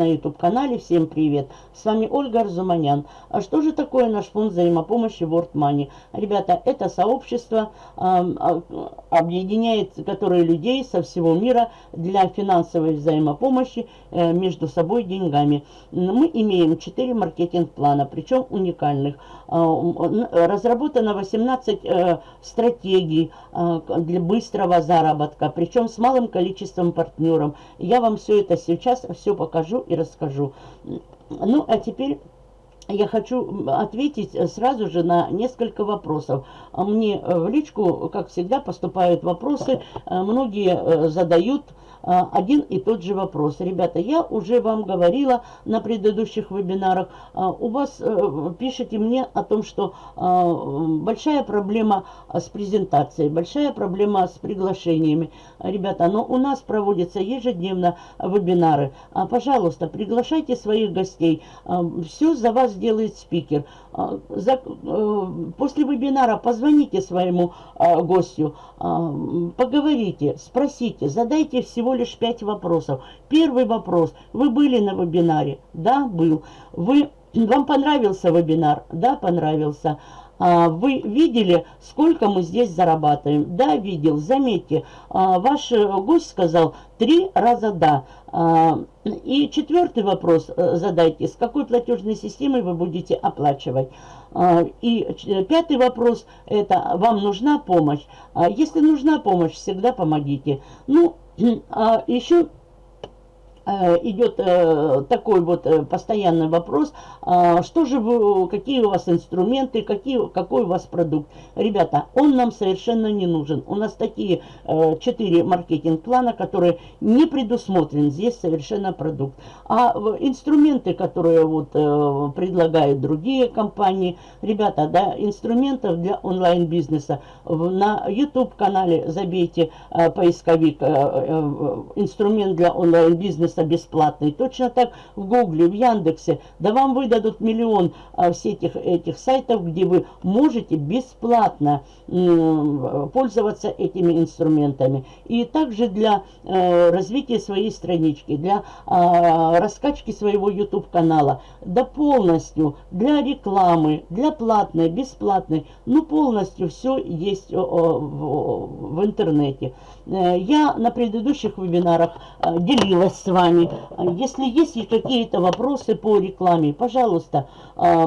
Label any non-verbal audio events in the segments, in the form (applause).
на YouTube-канале. Всем привет! С вами Ольга Арзуманян. А что же такое наш фонд взаимопомощи World Money? Ребята, это сообщество э, объединяет, которое людей со всего мира для финансовой взаимопомощи э, между собой деньгами. Мы имеем 4 маркетинг-плана, причем уникальных. Э, разработано 18 э, стратегий э, для быстрого заработка, причем с малым количеством партнеров. Я вам все это сейчас все покажу и расскажу. Ну, а теперь я хочу ответить сразу же на несколько вопросов. Мне в личку, как всегда, поступают вопросы. Многие задают а, один и тот же вопрос. Ребята, я уже вам говорила на предыдущих вебинарах, а, у вас э, пишите мне о том, что а, большая проблема с презентацией, большая проблема с приглашениями. Ребята, но у нас проводятся ежедневно вебинары. Пожалуйста, приглашайте своих гостей. Все за вас делает спикер. Э, после вебинара позвоните своему гостю, поговорите, спросите, задайте всего лишь пять вопросов. Первый вопрос. Вы были на вебинаре? Да, был. Вы, (clears throat) вам понравился вебинар? Да, понравился. А, вы видели, сколько мы здесь зарабатываем? Да, видел. Заметьте, а, ваш гость сказал три раза да. А, и четвертый вопрос э, задайте. С какой платежной системой вы будете оплачивать? И пятый вопрос – это вам нужна помощь? Если нужна помощь, всегда помогите. Ну, (clears throat) еще идет э, такой вот э, постоянный вопрос, а, что же вы, какие у вас инструменты, какие, какой у вас продукт. Ребята, он нам совершенно не нужен. У нас такие четыре маркетинг-плана, которые не предусмотрен здесь совершенно продукт. А инструменты, которые вот предлагают другие компании, ребята, да, инструментов для онлайн-бизнеса. На YouTube-канале забейте поисковик инструмент для онлайн-бизнеса пожалуйста, бесплатный. Точно так в Гугле, в Яндексе. Да вам выдадут миллион а, всех этих, этих сайтов, где вы можете бесплатно пользоваться этими инструментами. И также для э, развития своей странички, для э, раскачки своего YouTube-канала, да полностью для рекламы, для платной, бесплатной, ну полностью все есть о, в, в интернете. Э, я на предыдущих вебинарах э, делилась с вами. Если есть какие-то вопросы по рекламе, пожалуйста, э,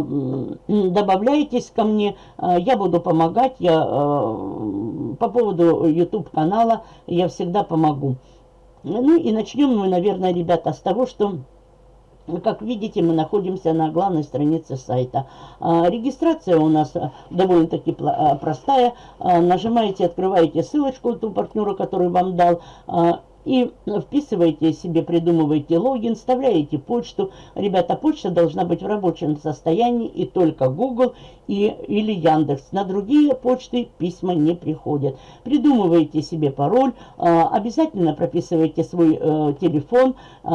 добавляйтесь ко мне. Я буду помогать. Я по поводу YouTube канала я всегда помогу. Ну и начнем мы, наверное, ребята, с того, что как видите, мы находимся на главной странице сайта. А, регистрация у нас а, довольно-таки а, простая. Нажимаете, открываете ссылочку ту партнера, который вам дал и вписываете себе, придумываете логин, вставляете почту. Ребята, почта должна быть в рабочем состоянии и только Google и, или Яндекс. На другие почты письма не приходят. Придумываете себе пароль, а, обязательно прописывайте свой э, телефон, э,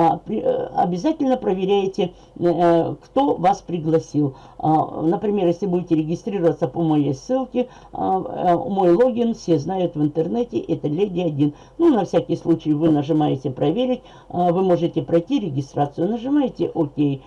обязательно проверяете, э, кто вас пригласил. Например, если будете регистрироваться по моей ссылке, мой логин все знают в интернете, это Леди 1. Ну, на всякий случай вы нажимаете «Проверить», вы можете пройти регистрацию, нажимаете «Ок». И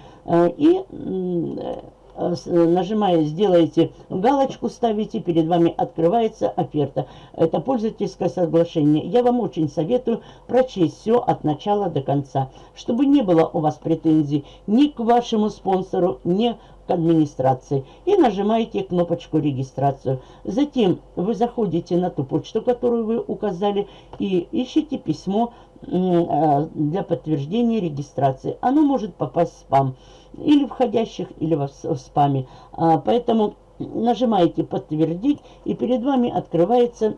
Э, нажимая «Сделайте галочку», ставите, перед вами открывается оферта. Это пользовательское соглашение. Я вам очень советую прочесть все от начала до конца, чтобы не было у вас претензий ни к вашему спонсору, ни к администрации. И нажимаете кнопочку «Регистрацию». Затем вы заходите на ту почту, которую вы указали, и ищите письмо э, для подтверждения регистрации. Оно может попасть в спам или входящих, или в, спаме. А, поэтому нажимаете «Подтвердить», и перед вами открывается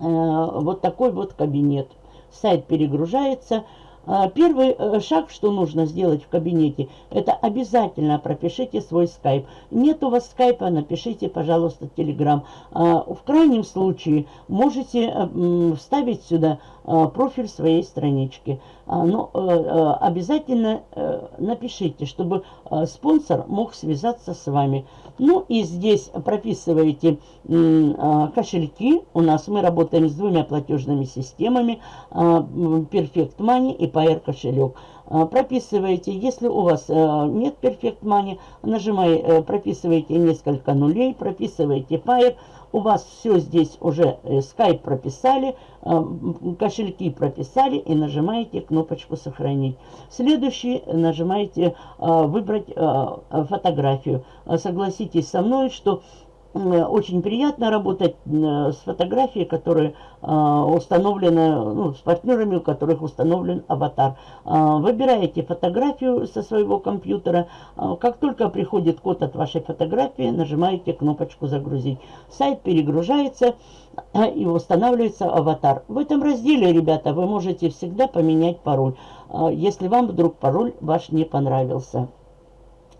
а, вот такой вот кабинет. Сайт перегружается. А, первый э, шаг, что нужно сделать в кабинете, это обязательно пропишите свой скайп. Нет у вас скайпа, напишите, пожалуйста, телеграм. В крайнем случае можете э, вставить сюда Э, профиль своей странички. А, Но ну, э, обязательно напишите, чтобы спонсор мог связаться с вами. Ну и здесь прописываете кошельки. У нас мы работаем с двумя платежными системами. Perfect Money и Pair кошелек. А, прописываете, если у вас э, нет Perfect Money, нажимаете, э, прописываете несколько нулей, прописываете Pair, у вас все здесь уже э, Skype прописали, кошельки прописали и нажимаете кнопочку «Сохранить». Следующий нажимаете «Выбрать фотографию». Согласитесь со мной, что очень приятно работать с фотографией, которые а, установлены, ну, с партнерами, у которых установлен аватар. Выбираете фотографию со своего компьютера. Как только приходит код от вашей фотографии, нажимаете кнопочку «Загрузить». Сайт перегружается и устанавливается аватар. В этом разделе, ребята, вы можете всегда поменять пароль, если вам вдруг пароль ваш не понравился.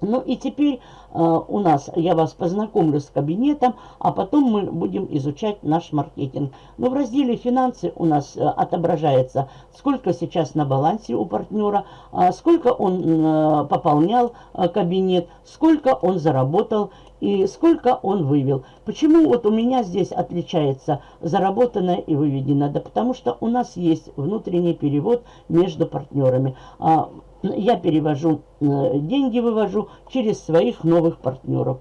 Ну и теперь э, у нас, я вас познакомлю с кабинетом, а потом мы будем изучать наш маркетинг. Но в разделе «Финансы» у нас э, отображается, сколько сейчас на балансе у партнера, э, сколько он э, пополнял э, кабинет, сколько он заработал и сколько он вывел. Почему вот у меня здесь отличается заработанное и выведенное? Да потому что у нас есть внутренний перевод между партнерами. Я перевожу э, деньги, вывожу через своих новых партнеров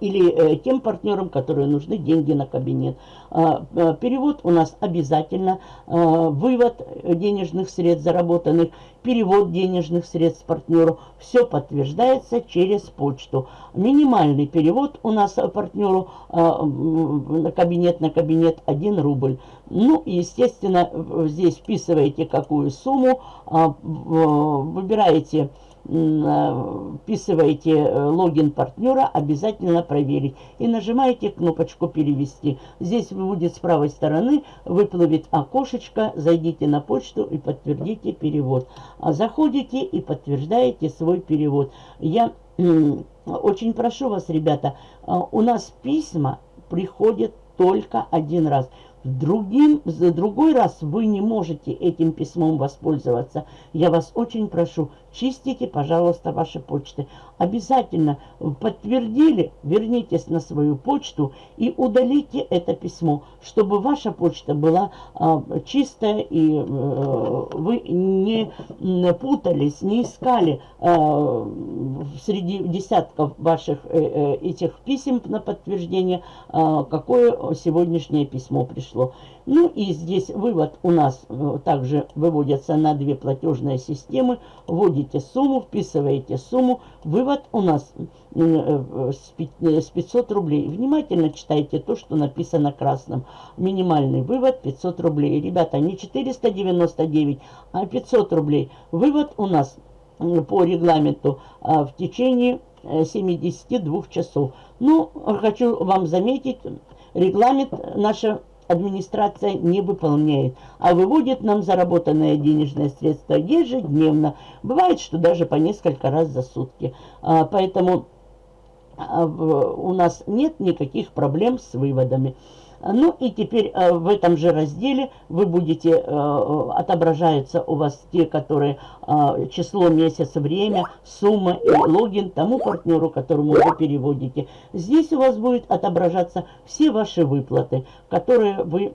или э, тем партнерам, которые нужны деньги на кабинет. А, э, перевод у нас обязательно, э, вывод денежных средств заработанных, перевод денежных средств партнеру, все подтверждается через почту. Минимальный перевод у нас партнеру на кабинет на кабинет 1 рубль. Ну, естественно, здесь вписываете какую сумму, э, выбираете вписываете э, логин партнера, обязательно проверить. И нажимаете кнопочку «Перевести». Здесь будет с правой стороны, выплывет окошечко, зайдите на почту и подтвердите перевод. А заходите и подтверждаете свой перевод. Я очень прошу вас, ребята, э, у нас письма приходят только один раз. Другим, в другой раз вы не можете этим письмом воспользоваться. Я вас очень прошу, чистите, пожалуйста, ваши почты. Обязательно подтвердили, вернитесь на свою почту и удалите это письмо, чтобы ваша почта была а, чистая и а, вы не путались, не искали а, среди десятков ваших а, этих писем на подтверждение, а, какое сегодняшнее письмо пришло. Ну и здесь вывод у нас э, также выводится на две платежные системы. Вводите сумму, вписываете сумму. Вывод у нас э, с 500 рублей. Внимательно читайте то, что написано красным. Минимальный вывод 500 рублей. Ребята, не 499, а 500 рублей. Вывод у нас по регламенту а, в течение 72 э, часов. Ну, хочу вам заметить, регламент наша администрация не выполняет, а выводит нам заработанные денежные средства ежедневно. Бывает, что даже по несколько раз за сутки. А, поэтому а, у нас нет никаких проблем с выводами. Ну и теперь э, в этом же разделе вы будете, э, отображаются у вас те, которые э, число, месяц, время, сумма и логин тому партнеру, которому вы переводите. Здесь у вас будет отображаться все ваши выплаты, которые вы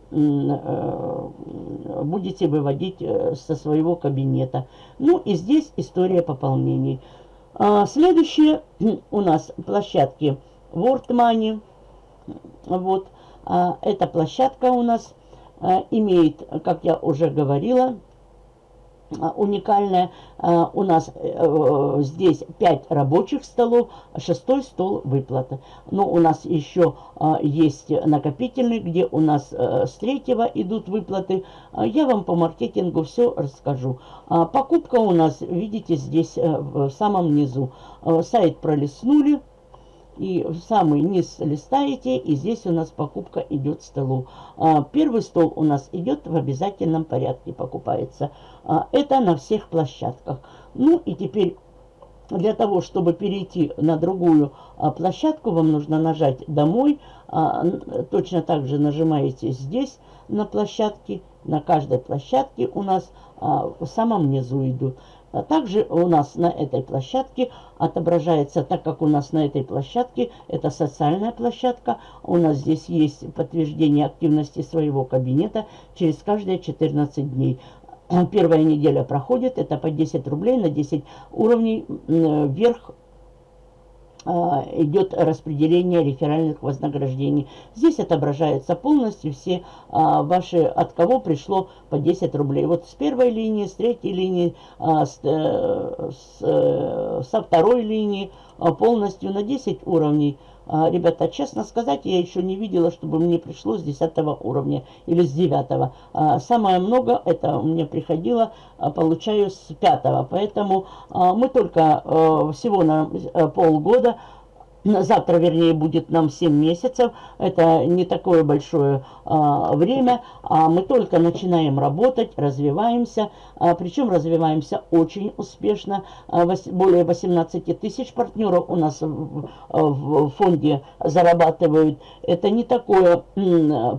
будете выводить со своего кабинета. Ну и здесь история пополнений. А, следующие у нас площадки World Money. Вот. А, эта площадка у нас а, имеет, как я уже говорила, а, уникальная. У нас э, здесь 5 рабочих столов, шестой стол выплаты. Но у нас еще есть накопительный, где у нас э, с третьего идут выплаты. Я вам по маркетингу все расскажу. Покупка у нас, видите, здесь э, в самом низу. Сайт пролистнули и в самый низ листаете, и здесь у нас покупка идет столу. А, первый стол у нас идет в обязательном порядке, покупается. А, это на всех площадках. Ну и теперь для того, чтобы перейти на другую а, площадку, вам нужно нажать «Домой». Точно так же нажимаете здесь на площадке. На каждой площадке у нас в самом низу идут. А также у нас на этой площадке отображается, так как у нас на этой площадке это социальная площадка, у нас здесь есть подтверждение активности своего кабинета через каждые 14 дней. первая неделя проходит, это по 10 рублей на 10 уровней вверх а, идет распределение реферальных вознаграждений. Здесь отображается полностью все а, ваши, от кого пришло по 10 рублей. Вот с первой линии, с третьей линии, а, с, э, с, э, со второй линии полностью на 10 уровней – а, ребята, честно сказать, я еще не видела, чтобы мне пришло с 10 уровня или с 9. А, самое много это мне приходило, а, получаю с 5. Поэтому мы только всего на полгода Завтра, вернее, будет нам 7 месяцев. Это не такое большое а, время. А мы только начинаем работать, развиваемся. А, причем развиваемся очень успешно. А, более 18 тысяч партнеров у нас в, в фонде зарабатывают. Это не такое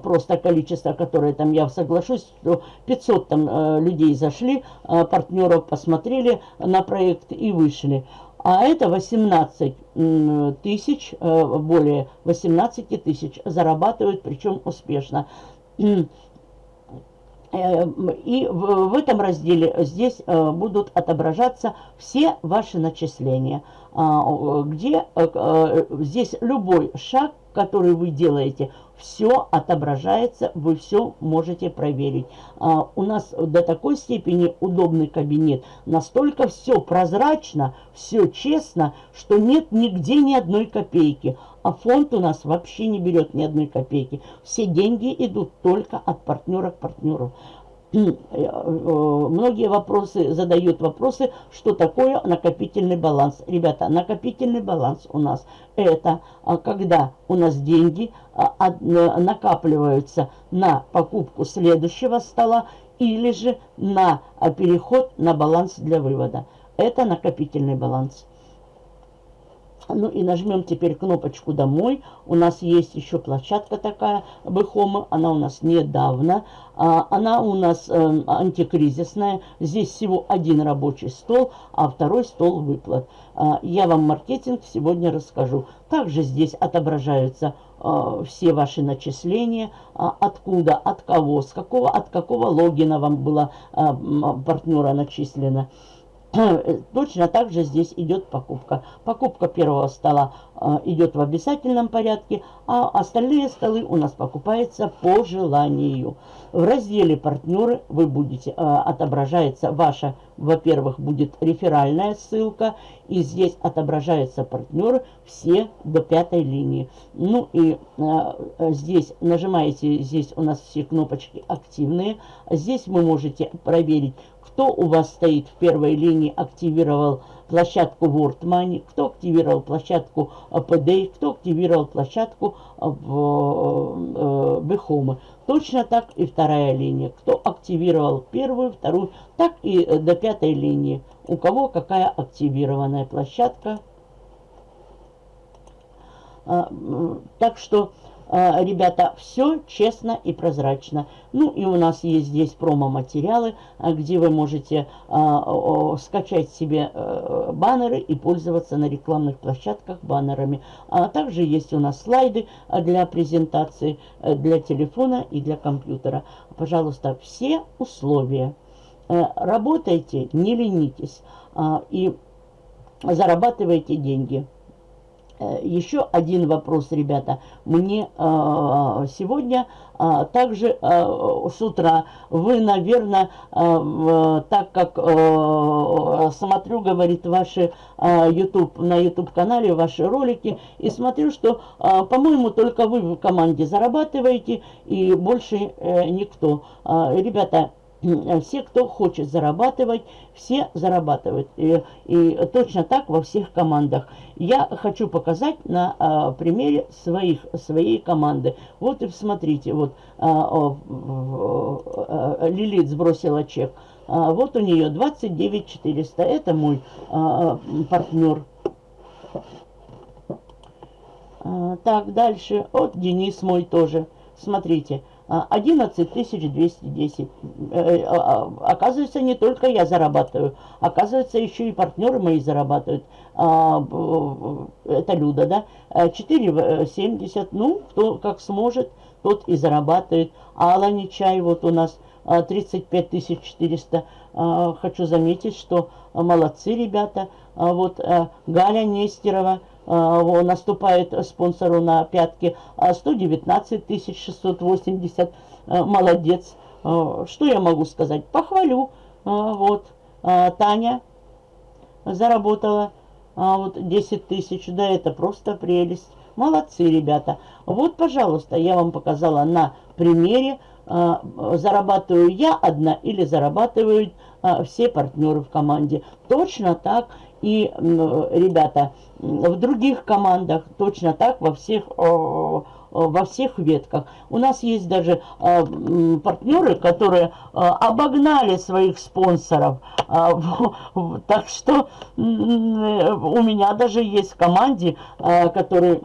просто количество, которое там, я соглашусь, что 500 там э, людей зашли, а, партнеров посмотрели на проект и вышли. А это 18 тысяч, э, более 18 тысяч зарабатывают, причем успешно. Э, и в этом разделе здесь э, будут отображаться все ваши начисления, а, где здесь любой шаг, который вы делаете, все отображается, вы все можете проверить. А, у нас до такой степени удобный кабинет, настолько все прозрачно, все честно, что нет нигде ни одной копейки. А фонд у нас вообще не берет ни одной копейки. Все деньги идут только от партнера к партнеру. Э, многие вопросы задают вопросы, что такое накопительный баланс. Ребята, накопительный баланс у нас это а, когда у нас деньги а, накапливаются на покупку следующего стола или же на а, переход на баланс для вывода. Это накопительный баланс. Ну и нажмем теперь кнопочку «Домой». У нас есть еще площадка такая, Бэхома. Она у нас недавно. А, она у нас э, антикризисная. Здесь всего один рабочий стол, а второй стол выплат. А, я вам маркетинг сегодня расскажу. Также здесь отображаются э, все ваши начисления, а, откуда, от кого, с какого, от какого логина вам было э, партнера начислено. (clears throat) Точно так же здесь идет покупка. Покупка первого стола э, идет в обязательном порядке, а остальные столы у нас покупаются по желанию. В разделе «Партнеры» вы будете, э, отображается ваша, во-первых, будет реферальная ссылка, и здесь отображаются партнеры все до пятой линии. Ну и э, здесь нажимаете, здесь у нас все кнопочки активные. Здесь вы можете проверить, кто у вас стоит в первой линии, активировал площадку World Money, кто активировал площадку PDA, кто активировал площадку в Бехомы. Точно так и вторая линия. Кто активировал первую, вторую, так и до пятой линии. У кого какая активированная площадка. Так что ребята, все честно и прозрачно. Ну и у нас есть здесь промо-материалы, а, где вы можете а, скачать себе э, баннеры и пользоваться на рекламных площадках баннерами. А также есть у нас слайды для презентации э, для телефона и для компьютера. Пожалуйста, все условия. Э, работайте, не ленитесь и зарабатывайте деньги. Э, еще один вопрос, ребята. Мне э, сегодня э, также с утра вы, наверное, так как смотрю, говорит, ваши YouTube, на YouTube-канале ваши ролики, и смотрю, что, по-моему, только вы в команде зарабатываете, и больше никто. Ребята, все, кто хочет зарабатывать, все зарабатывают. И, и точно так во всех командах. Я хочу показать на а, примере своих, своей команды. Вот и смотрите, вот а, а, Лилит сбросила чек. А, вот у нее 29 400. Это мой а, партнер. А, так, дальше. Вот Денис мой тоже. Смотрите. 11 210. Э, э, а, а, оказывается, не только я зарабатываю, оказывается, еще и партнеры мои зарабатывают. А, это Люда, да? 4,70, ну, кто как сможет, тот и зарабатывает. А Алла Нечай вот у нас 35 400. Хочу заметить, что молодцы ребята. Вот Галя Нестерова наступает спонсору на пятки. 119 680. Молодец. Что я могу сказать? Похвалю. Вот. Таня заработала вот 10 тысяч. Да, это просто прелесть. Молодцы, ребята. Вот, пожалуйста, я вам показала на примере, а, зарабатываю я одна или зарабатывают а, все партнеры в команде. Точно так и, ребята, в других командах, точно так во всех во всех ветках. У нас есть даже э, партнеры, которые э, обогнали своих спонсоров. (laughs) Э, так что у меня даже есть в команде, которые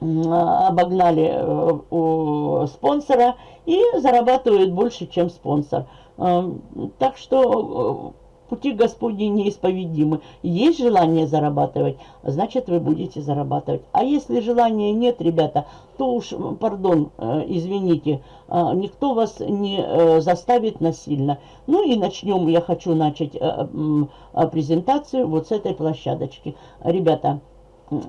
обогнали э, спонсора и зарабатывают больше, чем спонсор. Э, так что э, пути Господни неисповедимы. Есть желание зарабатывать, значит вы будете зарабатывать. А если желания нет, ребята, то уж, пардон, извините, никто вас не заставит насильно. Ну и начнем, я хочу начать презентацию вот с этой площадочки. Ребята,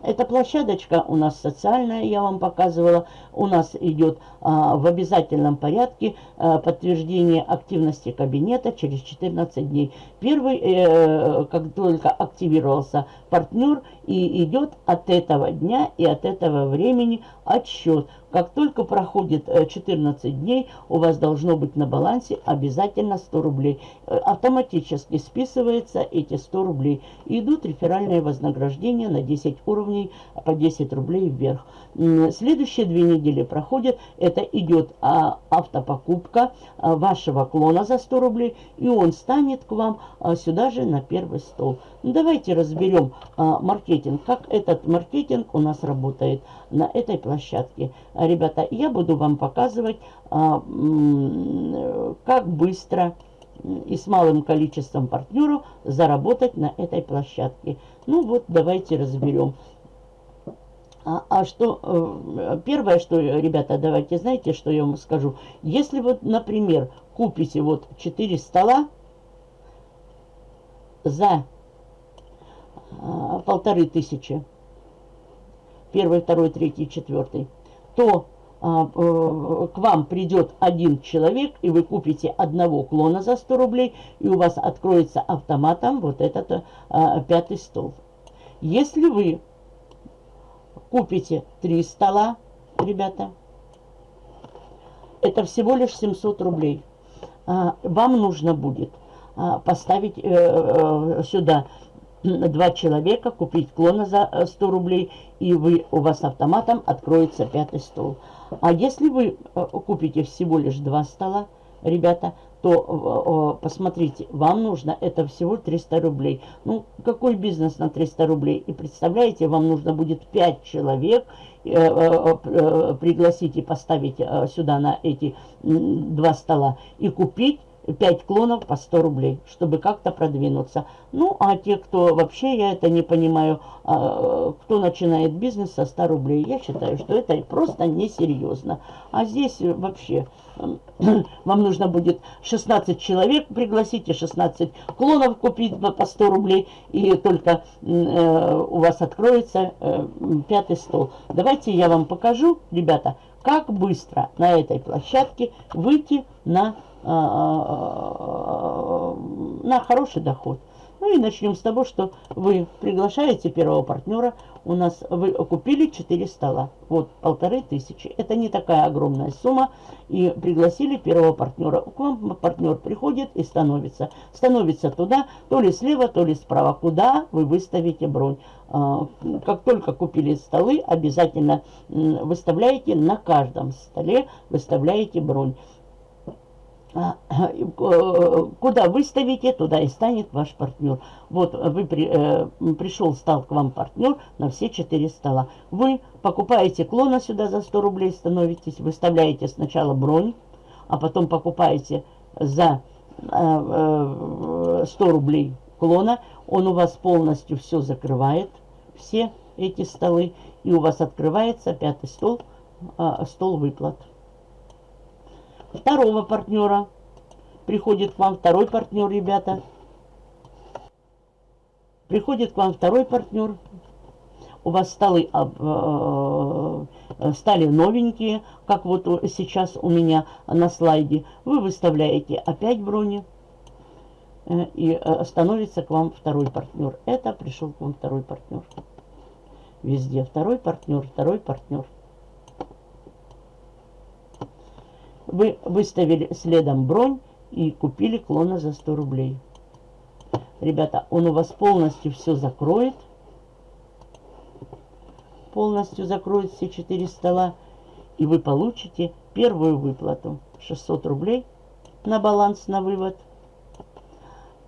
эта площадочка у нас социальная, я вам показывала. У нас идет а, в обязательном порядке а, подтверждение активности кабинета через 14 дней. Первый, э, как только активировался партнер, и идет от этого дня и от этого времени отсчет. Как только проходит 14 э, дней, у вас должно быть на балансе обязательно 100 рублей. Э, автоматически списывается эти 100 рублей. И идут реферальные вознаграждения на 10 уровней по 10 рублей вверх. Следующие две недели проходят. Это идет а, автопокупка вашего клона за 100 рублей. И он станет к вам сюда же на первый стол. Давайте разберем маркетинг. Как этот маркетинг у нас работает на этой площадке. Ребята, я буду вам показывать, а, как быстро и с малым количеством партнеров заработать на этой площадке. Ну вот, давайте разберем. А, а что, э, первое, что, ребята, давайте, знаете, что я вам скажу? Если вот, например, купите вот 4 стола за а, полторы тысячи, первый, второй, третий, четвертый, то а, э, к вам придет один человек, и вы купите одного клона за 100 рублей, и у вас откроется автоматом вот этот а, пятый стол. Если вы купите три стола, ребята, это всего лишь 700 рублей. А, вам нужно будет а, поставить э, э, сюда два человека, купить клона за 100 э, рублей, и вы, у вас автоматом откроется пятый стол. А если вы э, купите всего лишь два стола, ребята, то э, посмотрите, вам нужно это всего 300 рублей. Ну, какой бизнес на 300 рублей? И представляете, вам нужно будет 5 человек пригласить и поставить сюда на эти два стола и купить 5 клонов по 100 рублей, чтобы как-то продвинуться. Ну, а те, кто вообще, я это не понимаю, а, кто начинает бизнес со 100 рублей, я считаю, что это просто несерьезно. А здесь вообще (clears throat) вам нужно будет 16 человек пригласить и 16 клонов купить по 100 рублей, и только э, у вас откроется э, пятый стол. Давайте я вам покажу, ребята, как быстро на этой площадке выйти на на хороший доход. Ну и начнем с того, что вы приглашаете первого партнера. У нас вы купили 4 стола. Вот, полторы тысячи. Это не такая огромная сумма. И пригласили первого партнера. К вам партнер приходит и становится. Становится туда, то ли слева, то ли справа. Куда вы выставите бронь. Как только купили столы, обязательно выставляете на каждом столе, выставляете бронь. А, куда выставите, туда и станет ваш партнер. Вот вы при, э, пришел, стал к вам партнер на все четыре стола. Вы покупаете клона сюда за 100 рублей, становитесь, выставляете сначала бронь, а потом покупаете за э, 100 э, рублей клона. Он у вас полностью все закрывает, все эти столы, и у вас открывается пятый стол, э, стол выплат. Второго партнера. Приходит к вам второй партнер, ребята. Приходит к вам второй партнер. У вас столы э, э, стали новенькие, как вот сейчас у меня на слайде. Вы выставляете опять брони. Э, и становится к вам второй партнер. Это пришел к вам второй партнер. Везде второй партнер, второй партнер. Вы выставили следом бронь и купили клона за 100 рублей. Ребята, он у вас полностью все закроет. Полностью закроет все четыре стола. И вы получите первую выплату 600 рублей на баланс на вывод.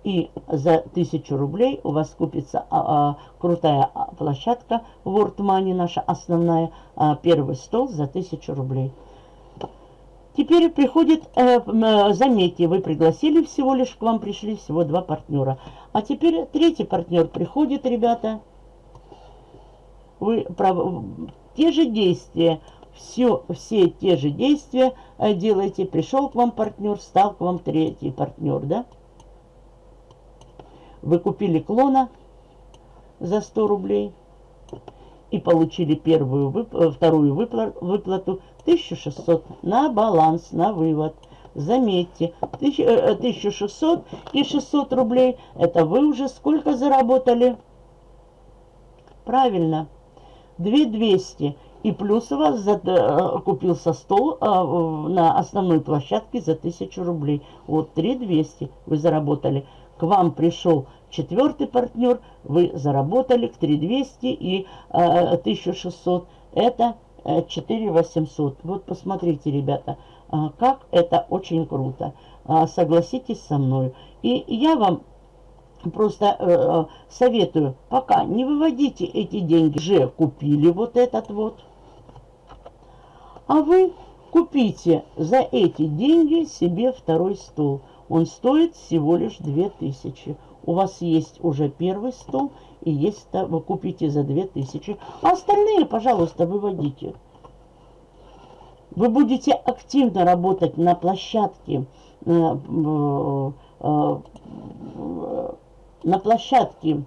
И за 1000 рублей у вас купится а, а, крутая площадка World Money, наша основная. А, первый стол за 1000 рублей. Теперь приходит, э, э, заметьте, вы пригласили всего лишь, к вам пришли всего два партнера. А теперь третий партнер приходит, ребята. Вы прав... те же действия, все, все те же действия э, делаете. Пришел к вам партнер, стал к вам третий партнер, да? Вы купили клона за 100 рублей и получили первую, вып... Э, вторую выплату 1600 на баланс, на вывод. Заметьте, 1600 э, и 600 рублей, это вы уже сколько заработали? Правильно, 2200. И плюс у вас за, э, купился стол на основной площадке за 1000 рублей. Вот 3200 вы заработали. К вам пришел четвертый партнер, вы заработали к 3200 и а, 1600. Это 4800. Вот посмотрите, ребята, а, как это очень круто. А, согласитесь со мной. И я вам просто э, советую, пока не выводите эти деньги. Уже купили вот этот вот. А вы купите за эти деньги себе второй стол. Он стоит всего лишь 2000. У вас есть уже первый стол и есть, вы купите за 2000. А остальные, пожалуйста, выводите. Вы будете активно работать на площадке, э, э, на площадке,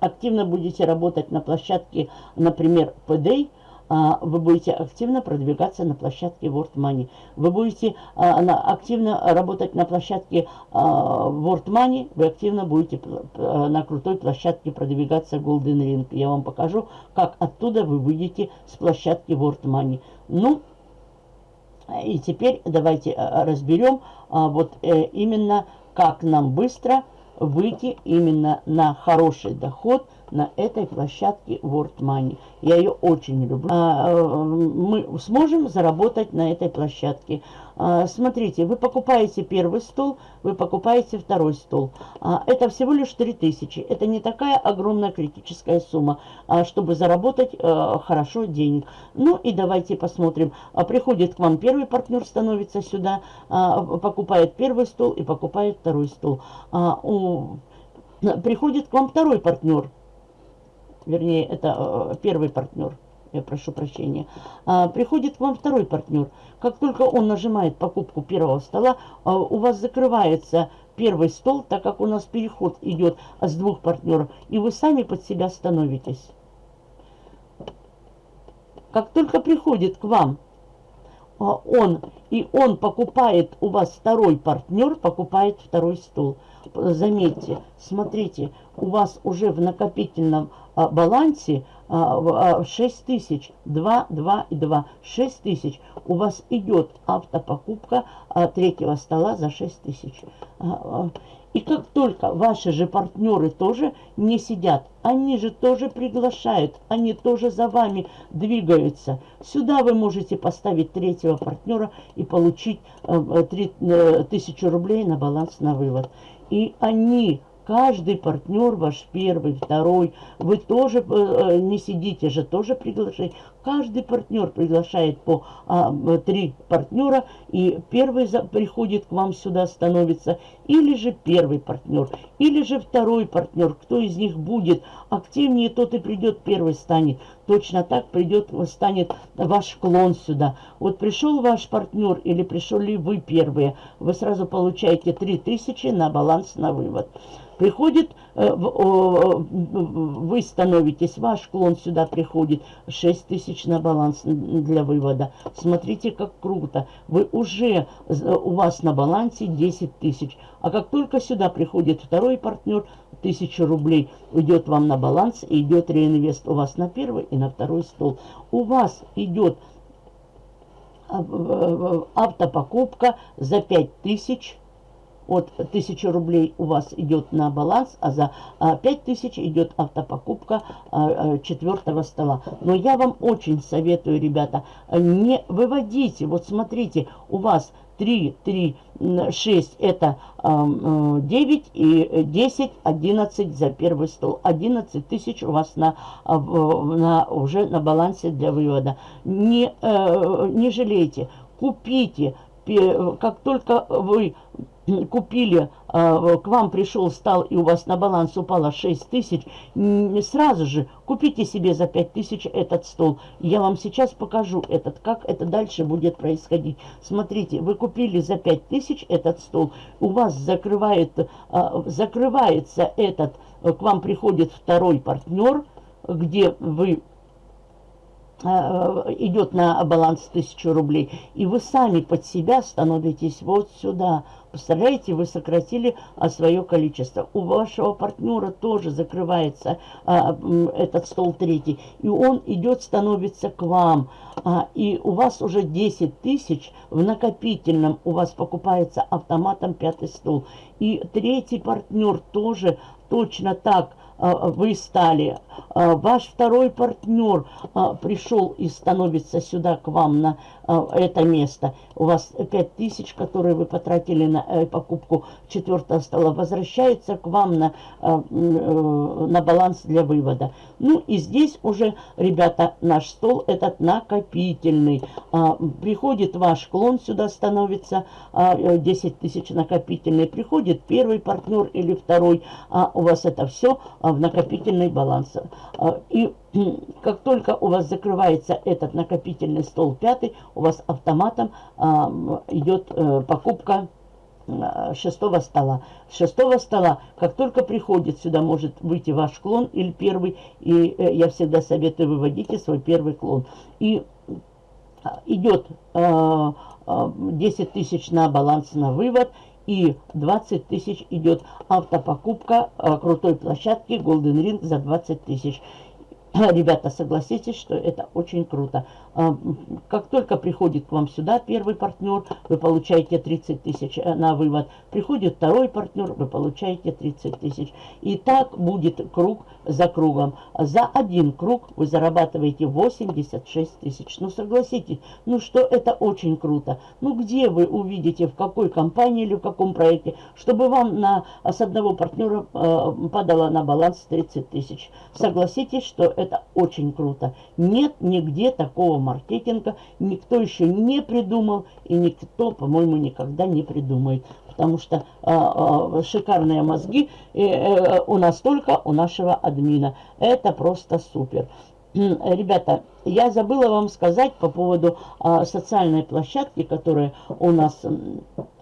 активно будете работать на площадке, например, PDA, вы будете активно продвигаться на площадке World Money. Вы будете а, активно работать на площадке а, World Money, вы активно будете на крутой площадке продвигаться Golden Ring. Я вам покажу, как оттуда вы выйдете с площадки World Money. Ну, и теперь давайте разберем вот э, именно, как нам быстро выйти именно на хороший доход – на этой площадке World Money. Я ее очень люблю. А, э, мы сможем заработать на этой площадке. А, смотрите, вы покупаете первый стол, вы покупаете второй стол. А, это всего лишь 3000. Это не такая огромная критическая сумма, чтобы заработать э, хорошо денег. Ну и давайте посмотрим. Приходит к вам первый партнер, становится сюда, покупает первый стол и покупает второй стол. Приходит к вам второй партнер вернее, это э, первый партнер, я прошу прощения, а, приходит к вам второй партнер. Как только он нажимает покупку первого стола, а, у вас закрывается первый стол, так как у нас переход идет с двух партнеров, и вы сами под себя становитесь. Как только приходит к вам он, и он покупает у вас второй партнер, покупает второй стол. Заметьте, смотрите, у вас уже в накопительном а, балансе а, 6 а, тысяч, 2, 2 и 2, 6 тысяч. У вас идет автопокупка а, третьего стола за 6 тысяч. И как только ваши же партнеры тоже не сидят, они же тоже приглашают, они тоже за вами двигаются. Сюда вы можете поставить третьего партнера и получить э, 3, э, тысячу рублей на баланс на вывод. И они Каждый партнер ваш первый, второй, вы тоже э, э, не сидите же, тоже приглашение. каждый партнер приглашает по а, три партнера, и первый за, приходит к вам сюда, становится, или же первый партнер, или же второй партнер, кто из них будет активнее, тот и придет первый станет. Точно так придет, станет ваш клон сюда. Вот пришел ваш партнер или пришел ли вы первые, вы сразу получаете 3000 на баланс на вывод. Приходит, э, вы становитесь, ваш клон сюда приходит, 6 тысяч на баланс для вывода. Смотрите, как круто. Вы уже, у вас на балансе 10 тысяч. А как только сюда приходит второй партнер, 1000 рублей идет вам на баланс, и идет реинвест у вас на первый и на второй стол. У вас идет э, автопокупка за 5000 от 1000 рублей у вас идет на баланс, а за 5000 а, идет автопокупка а, а, четвертого стола. Но я вам очень советую, ребята, не выводите. Вот смотрите, у вас 3, 3, 6 это 9 и 10, 11 за первый стол. 11 тысяч у вас на, на, уже на балансе для вывода. Не, э, не жалейте, купите. Как только вы купили, а, к вам пришел, стал, и у вас на баланс упало 6 тысяч, сразу же купите себе за 5 тысяч этот стол. Я вам сейчас покажу этот, как это дальше будет происходить. Смотрите, вы купили за 5 тысяч этот стол, у вас закрывает, а, закрывается этот, к вам приходит второй партнер, где вы а, идет на баланс 1000 рублей, и вы сами под себя становитесь вот сюда, Представляете, вы сократили а, свое количество. У вашего партнера тоже закрывается а, этот стол третий. И он идет, становится к вам. А, и у вас уже 10 тысяч в накопительном. У вас покупается автоматом пятый стол. И третий партнер тоже точно так а, вы стали, а, ваш второй партнер а, пришел и становится сюда к вам на это место. У вас 5000, которые вы потратили на э, покупку четвертого стола, возвращается к вам на, э, на баланс для вывода. Ну и здесь уже, ребята, наш стол этот накопительный. Приходит ваш клон сюда, становится 10 тысяч накопительный. Приходит первый партнер или второй, у вас это все а, в накопительный баланс. А, и как только у вас закрывается этот накопительный стол пятый, у вас автоматом а, идет э, покупка шестого стола. С шестого стола, как только приходит сюда, может выйти ваш клон или первый, и э, я всегда советую выводите свой первый клон. И идет 10 тысяч на баланс на вывод, и 20 тысяч идет автопокупка э, крутой площадки Golden Ring за 20 тысяч. Ребята, согласитесь, что это очень круто. А, как только приходит к вам сюда первый партнер, вы получаете 30 тысяч э, на вывод. Приходит второй партнер, вы получаете 30 тысяч. И так будет круг за кругом. За один круг вы зарабатываете 86 тысяч. Ну, согласитесь, ну что это очень круто. Ну, где вы увидите, в какой компании или в каком проекте, чтобы вам на, с одного партнера э, падало на баланс 30 тысяч. Согласитесь, что это очень круто. Нет нигде такого маркетинга, никто еще не придумал, и никто, по-моему, никогда не придумает. Потому что а, а, шикарные мозги э, э, у нас только у нашего админа. Это просто супер. Ребята, я забыла вам сказать по поводу а, социальной площадки, которая у нас,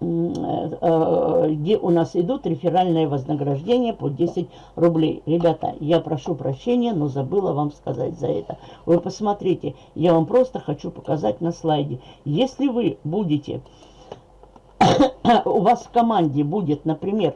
а, где у нас идут реферальные вознаграждения по 10 рублей. Ребята, я прошу прощения, но забыла вам сказать за это. Вы посмотрите, я вам просто хочу показать на слайде. Если вы будете, (coughs) у вас в команде будет, например,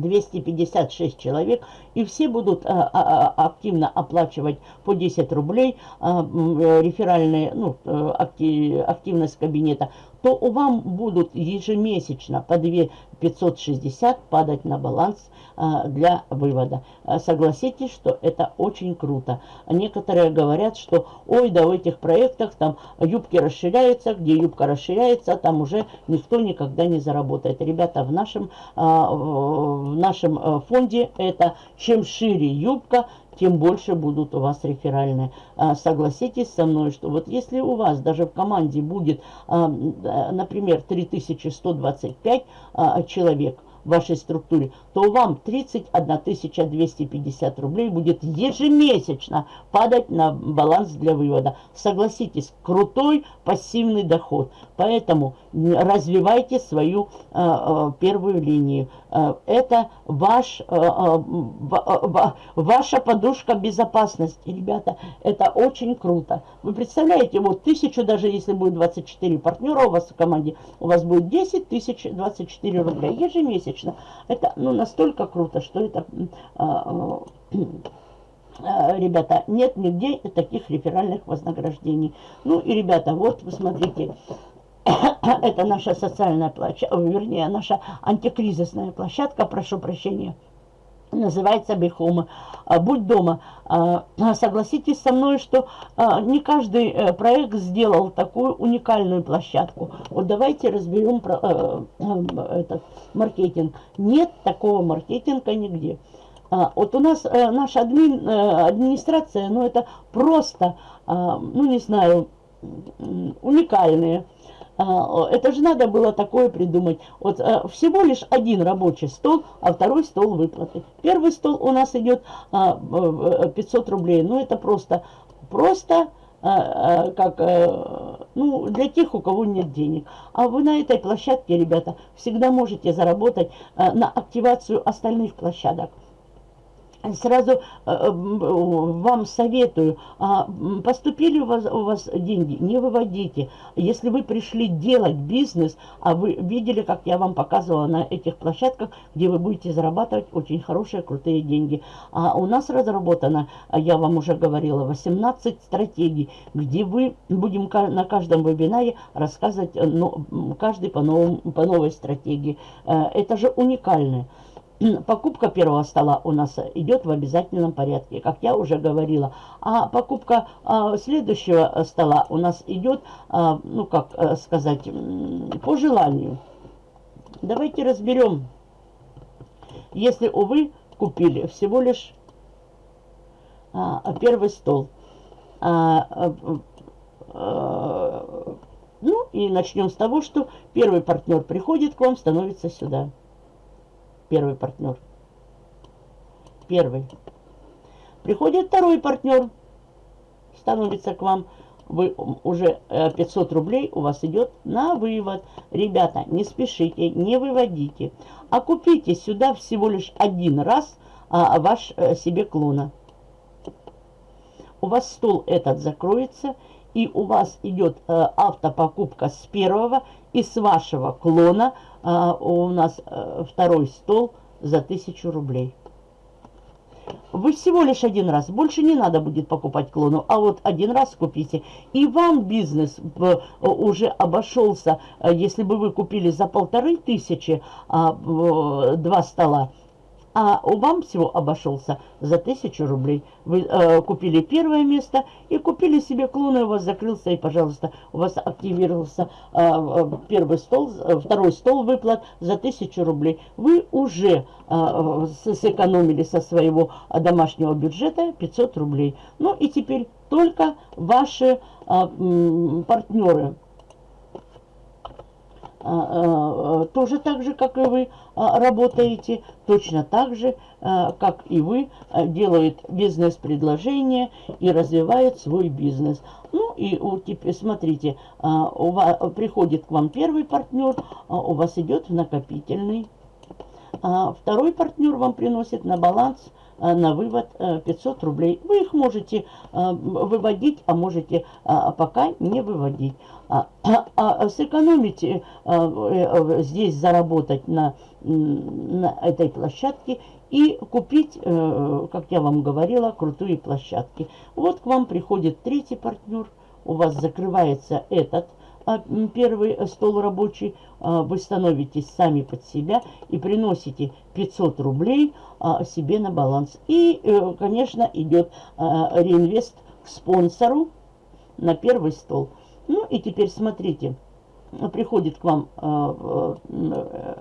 256 человек, и все будут а, а, а, активно оплачивать по 10 рублей а, реферальные, ну, э, актив, активность кабинета, то вам будут ежемесячно по 2 560 падать на баланс а, для вывода. А, согласитесь, что это очень круто. Некоторые говорят, что ой, да в этих проектах там юбки расширяются, где юбка расширяется, там уже никто никогда не заработает. Ребята, в нашем, а, в нашем фонде это чем шире юбка, тем больше будут у вас реферальные. А, согласитесь со мной, что вот если у вас даже в команде будет, а, например, 3125 а, человек, в вашей структуре, то вам 31 250 рублей будет ежемесячно падать на баланс для вывода. Согласитесь, крутой пассивный доход. Поэтому развивайте свою э, э, первую линию. Э, это ваш, э, э, ваша подушка безопасности, ребята. Это очень круто. Вы представляете, вот тысячу, даже если будет 24 партнера у вас в команде, у вас будет 10 тысяч 24 рубля ежемесячно. Это ну, настолько круто, что это... Э, э, ребята, нет нигде таких реферальных вознаграждений. Ну и, ребята, вот, посмотрите, (coughs) это наша социальная площадка, вернее, наша антикризисная площадка, прошу прощения, называется Бихома. Будь дома. А, согласитесь со мной, что а, не каждый э, проект сделал такую уникальную площадку. Вот давайте разберем э, э, этот маркетинг. Нет такого маркетинга нигде. А, вот у нас наша админ, администрация, ну это просто, ну не знаю, уникальные а, это же надо было такое придумать. Вот а, всего лишь один рабочий стол, а второй стол выплаты. Первый стол у нас идет 500 а, рублей. Ну, это просто, просто как, ну, для тех, у кого нет денег. А вы на этой площадке, ребята, всегда можете заработать на активацию остальных площадок сразу э, э, вам советую, а, поступили у вас, у вас деньги, не выводите. Если вы пришли делать бизнес, а вы видели, как я вам показывала на этих площадках, где вы будете зарабатывать очень хорошие, крутые деньги. А у нас разработано, я вам уже говорила, 18 стратегий, где вы будем на каждом вебинаре рассказывать каждый по, новому, по новой стратегии. Это же уникальное покупка первого стола у нас идет в обязательном порядке, как я уже говорила. А покупка а, следующего стола у нас идет, а, ну как а, сказать, по желанию. Давайте разберем. Если, увы, купили всего лишь а, первый стол. А, а, ну и начнем с того, что первый партнер приходит к вам, становится сюда. Первый партнер. Первый. Приходит второй партнер. Становится к вам. Вы уже 500 э, рублей у вас идет на вывод. Ребята, не спешите, не выводите. А купите сюда всего лишь один раз а, ваш а, себе клона. У вас стол этот закроется и у вас идет э, автопокупка с первого и с вашего клона э, у нас э, второй стол за 1000 рублей. Вы всего лишь один раз, больше не надо будет покупать клону, а вот один раз купите. И вам бизнес э, уже обошелся, э, если бы вы купили за полторы тысячи а, два стола, а вам всего обошелся за тысячу рублей. Вы э, купили первое место и купили себе клон, и у вас закрылся, и, пожалуйста, у вас активировался э, э первый стол, э, второй стол выплат за тысячу рублей. Вы уже э, сэкономили со своего домашнего бюджета 500 рублей. Ну и теперь только ваши э, партнеры тоже так же, как и вы а, работаете, точно так же, как и вы, делают бизнес-предложение и развивают свой бизнес. Ну и теперь смотрите, у вас, приходит к вам первый партнер, у вас идет в накопительный. Второй партнер вам приносит на баланс на вывод 500 рублей. Вы их можете выводить, а можете пока не выводить а, (clears throat) а, а сэкономить здесь, заработать на, на этой площадке и купить, как я вам говорила, крутые площадки. Вот к вам приходит третий партнер, у вас закрывается этот а, первый стол рабочий, а, вы становитесь сами под себя и приносите 500 рублей а, себе на баланс. И, э, конечно, идет реинвест к спонсору на первый стол. Ну и теперь смотрите, приходит к вам э, э,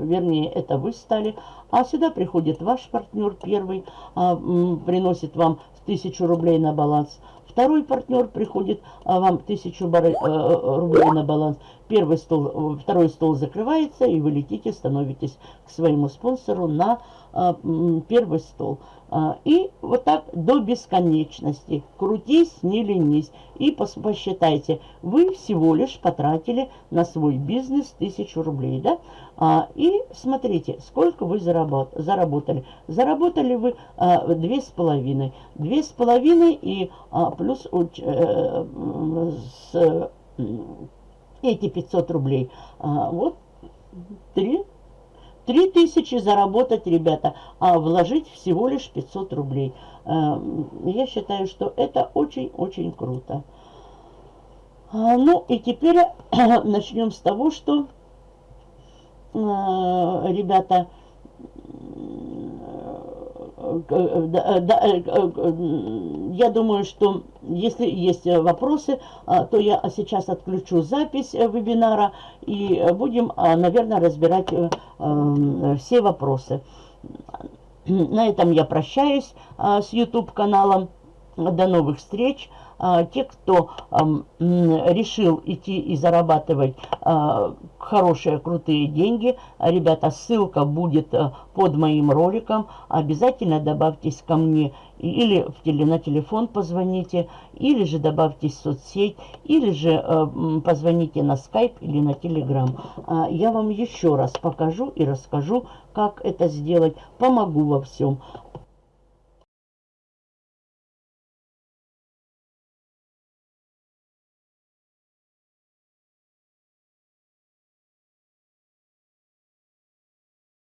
вернее, это вы стали. А сюда приходит ваш партнер первый, а, приносит вам тысячу рублей на баланс. Второй партнер приходит, а вам тысячу э, рублей на баланс. Первый стол, второй стол закрывается, и вы летите, становитесь к своему спонсору на а, первый стол. А, и вот так до бесконечности. Крутись, не ленись. И посчитайте, вы всего лишь потратили на свой бизнес тысячу рублей, да? А, и смотрите, сколько вы заработали. Заработали вы. Две с половиной и плюс э, с, эти 500 рублей. Вот три 3000 заработать, ребята, а вложить всего лишь 500 рублей. Э, я считаю, что это очень-очень круто. А, ну и теперь (clears throat) начнем с того, что, э, ребята, я думаю, что если есть вопросы, а, то я сейчас отключу запись вебинара и будем, а, наверное, разбирать э, э, все вопросы. На этом я прощаюсь а, с YouTube каналом. До новых встреч. А, те, кто решил идти и зарабатывать а, хорошие, крутые деньги, ребята, ссылка будет а, под моим роликом. Обязательно добавьтесь ко мне или в теле, на телефон позвоните, или же добавьтесь в соцсеть, или же позвоните на скайп или на телеграм. Я вам еще раз покажу и расскажу, как это сделать, помогу во всем.